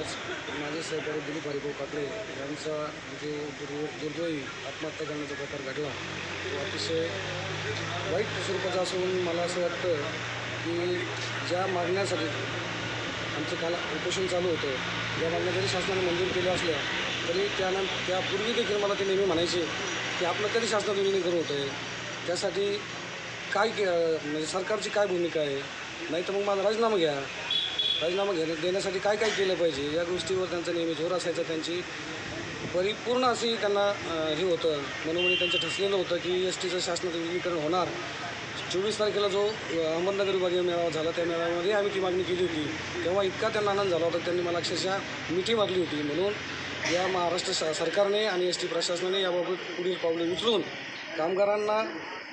माझे सहकारी दिलीप हरिभाऊ पाटले यांचा जो दुर् दुर्दैवी आत्महत्या करण्याचा प्रकार घडला तो अतिशय वाईट स्वरूपाचा असून मला असं वाटतं की ज्या मागण्यासाठी आमचं काल उपोषण चालू होतं या मागण्या जरी शासनाने मंजूर केल्या असल्या तरी त्यानंतर त्यापूर्वी देखील मला ते नेहमी म्हणायचे की आपलं कधी शासनात विलिनीकरण होतं. आहे त्यासाठी काय के म्हणजे सरकारची काय भूमिका आहे? नाही तर मग माझा राजीनामा घ्या. राजीनामा घेण्या देण्यासाठी काय काय केलं पाहिजे? या गोष्टीवर त्यांचा नेहमी जोर असायचा. त्यांची परिपूर्ण अशी त्यांना हे होतं. मनोमनी त्यांचं ठसलेलं होतं की एस टीचं शासनाचं विलिनीकरण होणार. चोवीस तारखेला जो अहमदनगर विभागीय मेळावा झाला त्या मेळाव्यामध्ये आम्ही ती मागणी केली होती. तेव्हा इतका त्यांना आनंद झाला होता. त्यांनी मला अक्षरशः मिठी मागली होती. म्हणून या महाराष्ट्र श सरकारने आणि एस टी प्रशासनाने याबाबत पुढील पावले उचलून कामगारांना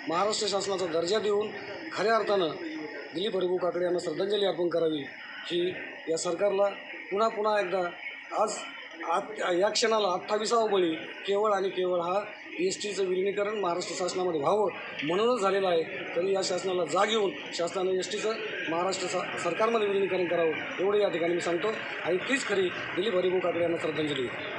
महाराष्ट्र शासनाचा दर्जा देऊन खऱ्या अर्थानं दिलीप हरिभाऊ काकडे यांना श्रद्धांजली अर्पण करावी. ही या सरकारला पुन्हा पुन्हा एकदा आज आत या क्षणाला अठ्ठावीसावा बळी केवळ आणि केवळ हा एस टीचं विलिनीकरण महाराष्ट्र शासनामध्ये व्हावं म्हणूनच झालेलं आहे. तरी या शासनाला जाग येऊन शासनाने एस टीचं महाराष्ट्र सा सरकारमध्ये विलिनीकरण करावं एवढं या ठिकाणी मी सांगतो. आणि तीच खरी दिलीप हरिभाऊ काकडे यांना श्रद्धांजली.